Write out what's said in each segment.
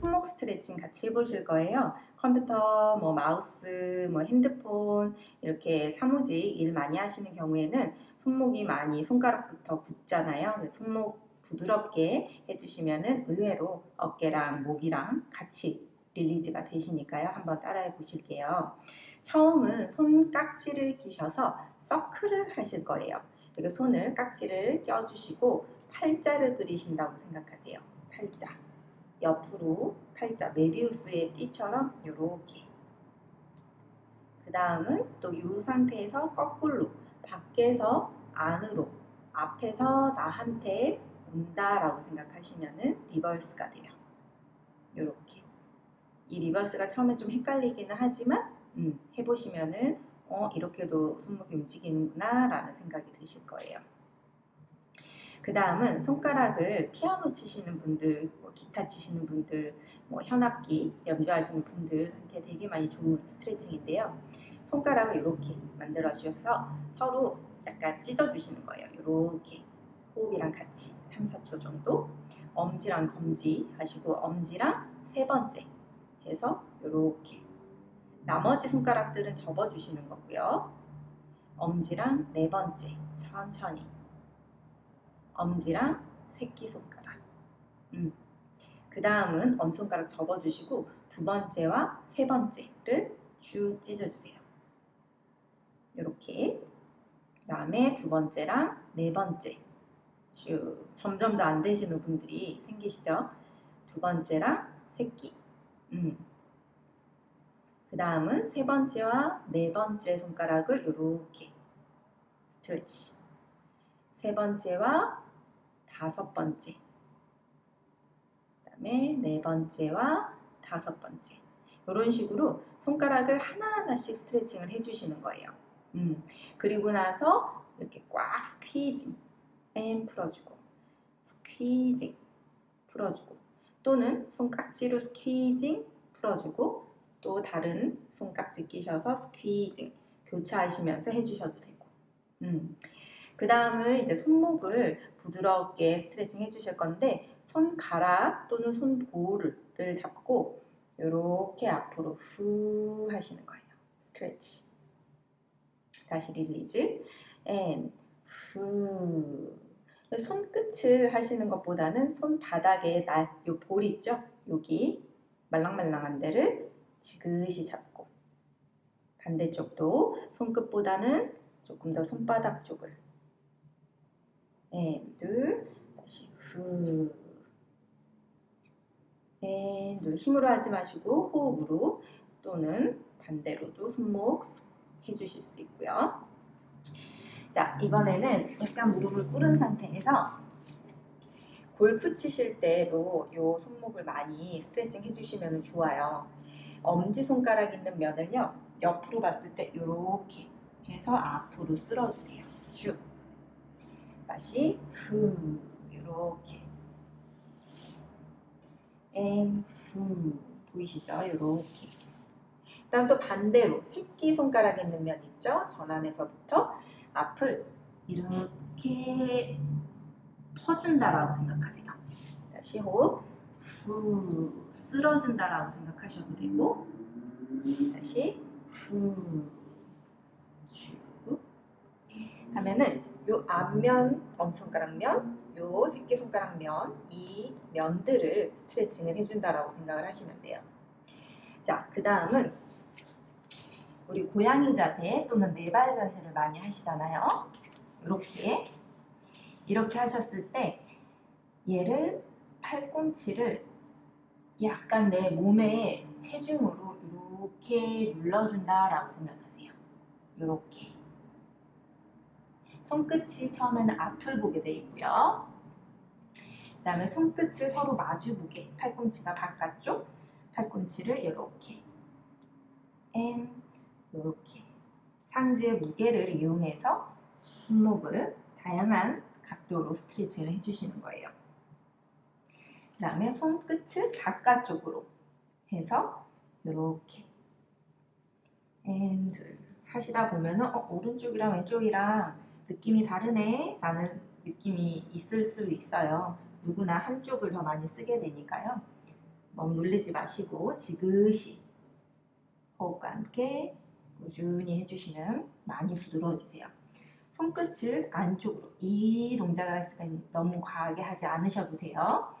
손목 스트레칭 같이 해보실 거예요. 컴퓨터, 뭐 마우스, 뭐 핸드폰 이렇게 사무직 일 많이 하시는 경우에는 손목이 많이 손가락부터. 그래서 손목 부드럽게 해주시면은 의외로 어깨랑 목이랑 같이 릴리즈가 되시니까요. 한번 따라해 보실게요. 처음은 손 깍지를 끼셔서 서클을 하실 거예요. 그리고 손을 깍지를 껴주시고 팔자를 그리신다고 생각하세요. 팔자. 옆으로 팔자, 뫼비우스의 띠처럼 이렇게. 그 다음은 또 이 상태에서 거꾸로 밖에서 안으로 앞에서 나한테 온다 라고 생각하시면은 reverse가 돼요. 이렇게. 이 reverse가 처음에 좀 헷갈리기는 하지만 음, 해보시면은 어 이렇게도 손목이 움직이는구나 라는 생각이 드실 거예요. 그 다음은 손가락을 피아노 치시는 분들, 뭐 기타 치시는 분들, 뭐 현악기 연주하시는 분들한테 되게 많이 좋은 스트레칭인데요. 손가락을 이렇게 만들어 주셔서 서로 약간 찢어 주시는 거예요. 이렇게 호흡이랑 같이 3, 4초 정도 엄지랑 검지 하시고 엄지랑 세 번째 해서 이렇게 나머지 손가락들은 접어 주시는 거고요. 엄지랑 네 번째 천천히 엄지랑 새끼손가락 음. 그 다음은 엄손가락 접어주시고 두 번째와 세 번째를 쭉 찢어주세요. 이렇게 그 다음에 두 번째랑 네 번째 쭉 점점 더 안 되시는 분들이 생기시죠? 두 번째랑 새끼 음. 그 다음은 세 번째와 네 번째 손가락을 이렇게 stretch 세 번째와 다섯 번째 그 다음에 네 번째와 다섯 번째 이런 식으로 손가락을 하나하나씩 스트레칭을 해주시는 거예요. 음, 그리고 나서 이렇게 꽉 squeezing and 풀어주고 squeezing 풀어주고 또는 손깍지로 squeezing 풀어주고 또 다른 손깍지 끼셔서 squeezing 교차하시면서 해주셔도 되고 음. 그 다음은 이제 손목을 부드럽게 스트레칭 해주실 건데 손가락 또는 손볼을 잡고 이렇게 앞으로 후 하시는 거예요. Stretch. 다시 release. And 후. 손끝을 하시는 것보다는 손바닥에 날, 요볼 있죠? 여기 말랑말랑한 데를 지그시 잡고 반대쪽도 손끝보다는 조금 더 손바닥 쪽을 앤, 둘, 다시 후 앤, 둘, 힘으로 하지 마시고 호흡으로 또는 반대로도 손목 해주실 수 있고요. 자, 이번에는 약간 무릎을 꿇은 상태에서 골프 치실 때도 이 손목을 많이 스트레칭 해주시면 좋아요. 엄지손가락 있는 면을요, 옆으로 봤을 때 이렇게 해서 앞으로 쓸어주세요. 쭉. 다시 후 이렇게 앤후 보이시죠? 이렇게 그다음 또 반대로 새끼 손가락 있는 면 있죠? 전환에서부터 앞을 이렇게 퍼준다라고 생각하세요. 다시 호흡 후 쓸어준다라고 생각하셔도 되고 다시 후 쭉 하면은 요 앞면 엄손가락면, 요 새끼손가락면 이 면들을 스트레칭을 해준다라고 생각을 하시면 돼요. 자, 그 다음은 우리 고양이 자세 또는 네발 자세를 많이 하시잖아요. 이렇게 이렇게 하셨을 때 얘를 팔꿈치를 약간 내 몸의 체중으로 이렇게 눌러준다라고 생각하세요. 이렇게 손끝이 처음에는 앞을 보게 돼 있고요. 그 다음에 손끝을 서로 마주 보게 팔꿈치가 바깥쪽 팔꿈치를 이렇게 and 이렇게 상지의 무게를 이용해서 손목을 다양한 각도로 스트레칭을 해주시는 거예요. 그 다음에 손끝을 바깥쪽으로 해서 이렇게 and 둘 하시다 보면은 어, 오른쪽이랑 왼쪽이랑 느낌이 다르네 라는 느낌이 있을 수 있어요. 누구나 한쪽을 더 많이 쓰게 되니까요. 너무 놀리지 마시고 지그시 호흡과 함께 꾸준히 해주시면 많이 부드러워지세요. 손끝을 안쪽으로 이 동작을 너무 과하게 하지 않으셔도 돼요.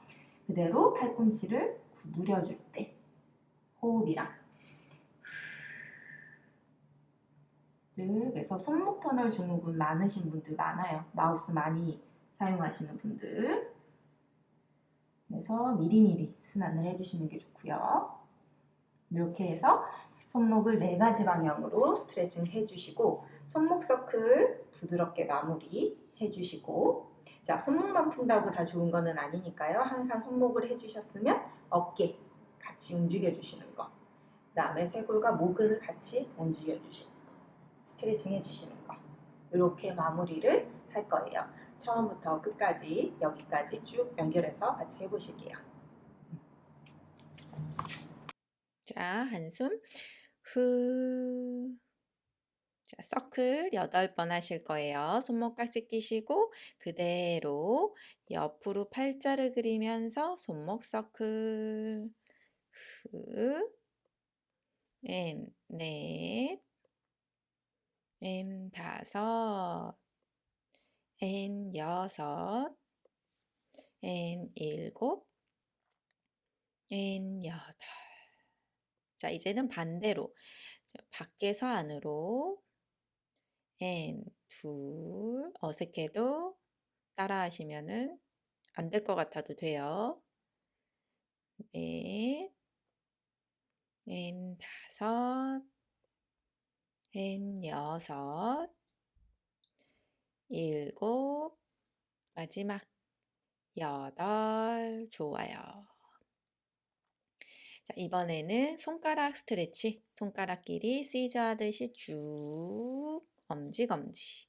그대로 팔꿈치를 구부려줄 때 호흡이랑 그래서 손목 터널 증후군 많으신 분들 많아요. 마우스 많이 사용하시는 분들 그래서 미리미리 순환을 해주시는 게 좋고요. 이렇게 해서 손목을 네 가지 방향으로 스트레칭 해주시고 손목 서클 부드럽게 마무리 해주시고 자 손목만 푼다고 다 좋은 거는 아니니까요. 항상 손목을 해주셨으면 어깨 같이 움직여 주시는 거. 그 다음에 쇄골과 목을 같이 움직여 주시는 거. 스트레칭 해주시는 거. 이렇게 마무리를 할 거예요. 처음부터 끝까지 여기까지 쭉 연결해서 같이 해보실게요. 자, 한숨 후. 자, 서클 8번 하실 거예요. 손목깍지 끼시고 그대로 옆으로 팔자를 그리면서 손목 서클 후. 엔 넷. 엔 다섯. 엔 여섯. 엔 일곱. 엔 여덟. 자, 이제는 반대로 자, 밖에서 안으로 and 둘 어색해도 따라 하시면은 안 될 것 같아도 돼요. 넷, 엔 다섯, 엔 여섯, 일곱, 마지막 여덟, 좋아요. 자, 이번에는 손가락 스트레치. 손가락끼리 시저 하듯이 쭉 엄지 검지.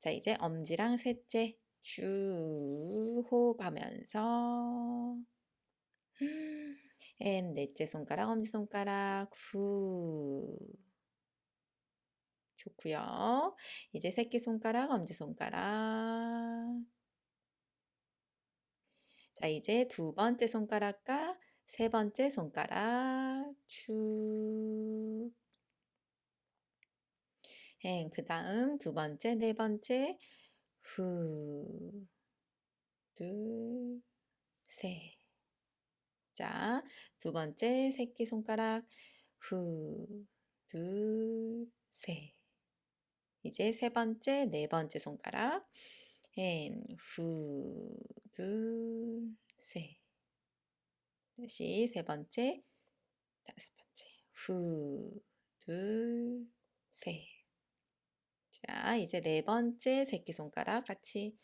자, 이제 엄지랑 셋째 쭉 호흡하면서 and 넷째 손가락 엄지손가락 후 좋고요. 이제 새끼손가락 엄지손가락 자 이제 두 번째 손가락과 세 번째 손가락 쭉. 행. 그 다음 두 번째, 네 번째 후. 둘, 셋. 자, 두 번째 새끼 손가락 후. 둘, 셋. 이제 세 번째, 네 번째 손가락 행. 후. 둘, 셋. 다시 세 번째, 다섯 번째. 후, 둘, 셋. 자, 이제 네 번째 새끼손가락 같이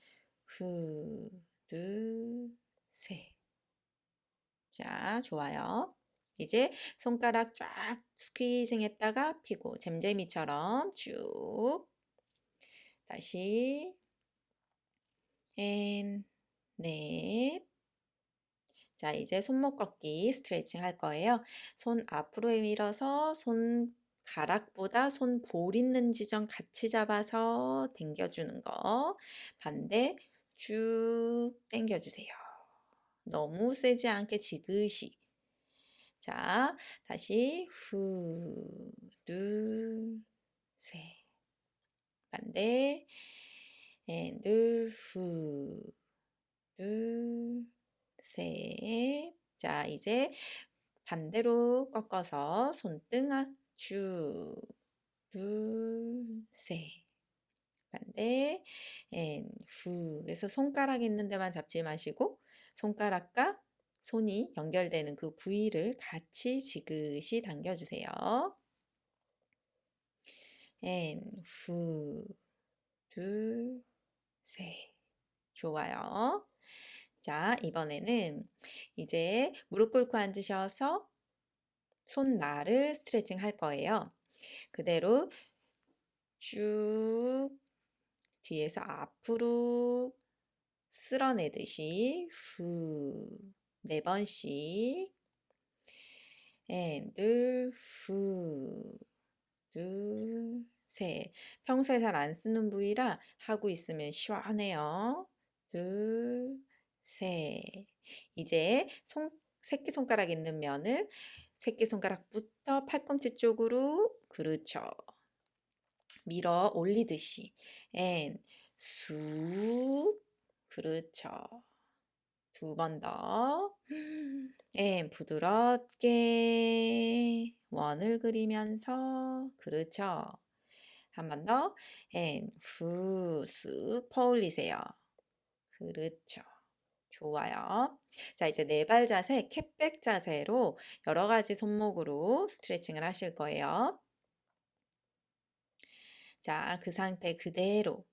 후, 둘, 셋. 자, 좋아요. 이제 손가락 쫙 squeezing 했다가 피고 잼잼이처럼 쭉 다시 and, 넷, 자, 이제 손목 걷기 스트레칭 할 거예요. 손 앞으로 밀어서 손 가락보다 손 볼 있는 지점 같이 잡아서 당겨주는 거. 반대 쭉 당겨주세요. 너무 세지 않게 지그시. 자, 다시 후, 둘, 셋. 반대, And, 둘, 후, 둘, 셋. 자, 이제 반대로 꺾어서 손등 아 쭉, 둘, 셋. 반대, and, 후. 그래서 손가락 있는 데만 잡지 마시고 손가락과 손이 연결되는 그 부위를 같이 지그시 당겨주세요. And, 후, 둘, 셋. 좋아요. 자, 이번에는 이제 무릎 꿇고 앉으셔서 손날을 스트레칭 할 거예요. 그대로 쭉 뒤에서 앞으로 쓸어내듯이 후, 네 번씩 둘, 후, 둘, 셋. 평소에 잘 안 쓰는 부위라 하고 있으면 시원해요. 둘, 셋. 이제 손 새끼손가락 있는 면을 새끼손가락부터 팔꿈치 쪽으로 그렇죠. 밀어 올리듯이 and 쑥 그렇죠. 두 번 더. and 부드럽게 원을 그리면서 그렇죠. 한 번 더. and 후쓱 퍼올리세요. 그렇죠. 좋아요. 자, 이제 네 발 자세, 캣백 자세로 여러 가지 손목으로 스트레칭을 하실 거예요. 자, 그 상태 그대로.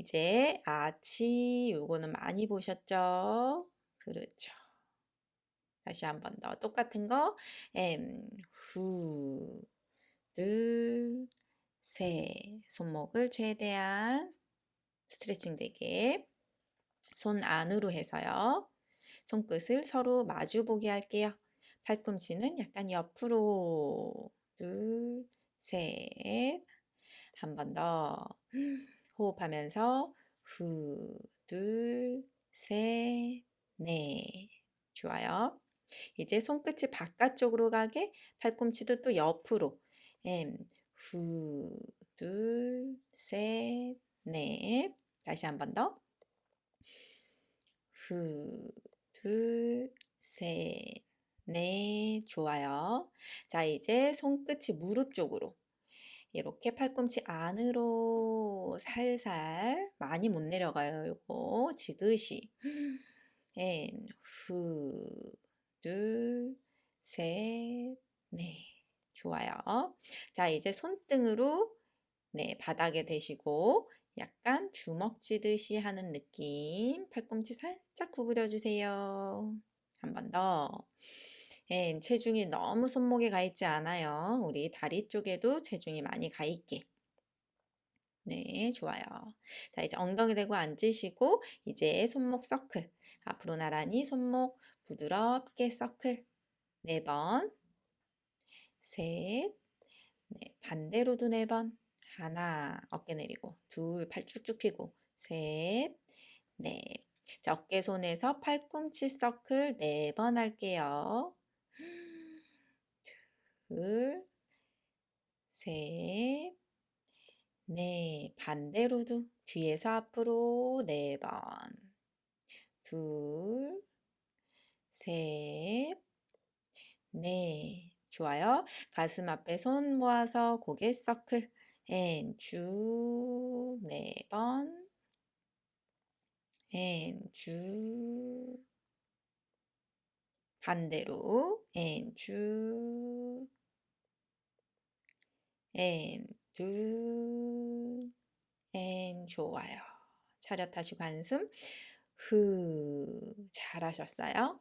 이제 아치 요거는 많이 보셨죠? 그렇죠. 다시 한 번 더 똑같은 거. 엠, 후, 둘, 셋. 손목을 최대한 스트레칭 되게 손 안으로 해서요. 손끝을 서로 마주 보게 할게요. 팔꿈치는 약간 옆으로. 둘, 셋. 한 번 더. 호흡하면서 후, 둘, 셋, 넷. 좋아요. 이제 손끝이 바깥쪽으로 가게 팔꿈치도 또 옆으로. 엠, 후, 둘, 셋, 넷. 다시 한 번 더. 후, 둘, 셋, 넷. 좋아요. 자, 이제 손끝이 무릎 쪽으로. 이렇게 팔꿈치 안으로 살살 많이 못 내려가요. 요거 지그시. And 후, 둘, 셋, 넷. 좋아요. 자, 이제 손등으로 네, 바닥에 대시고 약간 주먹 쥐듯이 하는 느낌. 팔꿈치 살짝 구부려 주세요. 한 번 더. 예, 체중이 너무 손목에 가 있지 않아요. 우리 다리 쪽에도 체중이 많이 가 있게. 네, 좋아요. 자, 이제 엉덩이 대고 앉으시고 이제 손목 서클. 앞으로 나란히 손목 부드럽게 서클. 네 번. 셋. 네, 반대로도 네 번. 하나, 어깨 내리고. 둘, 팔 쭉쭉 펴고. 셋. 네. 자, 어깨 손에서 팔꿈치 서클 네 번 할게요. 둘, 셋, 넷. 반대로도 뒤에서 앞으로 네 번. 둘, 셋, 넷. 좋아요. 가슴 앞에 손 모아서 고개 서클. 앤, 쭉, 네 번. 앤, 쭉. 반대로. 앤, 쭉. 앤, 둘. 앤, 좋아요. 차렷하시고 한숨. 후. 잘하셨어요.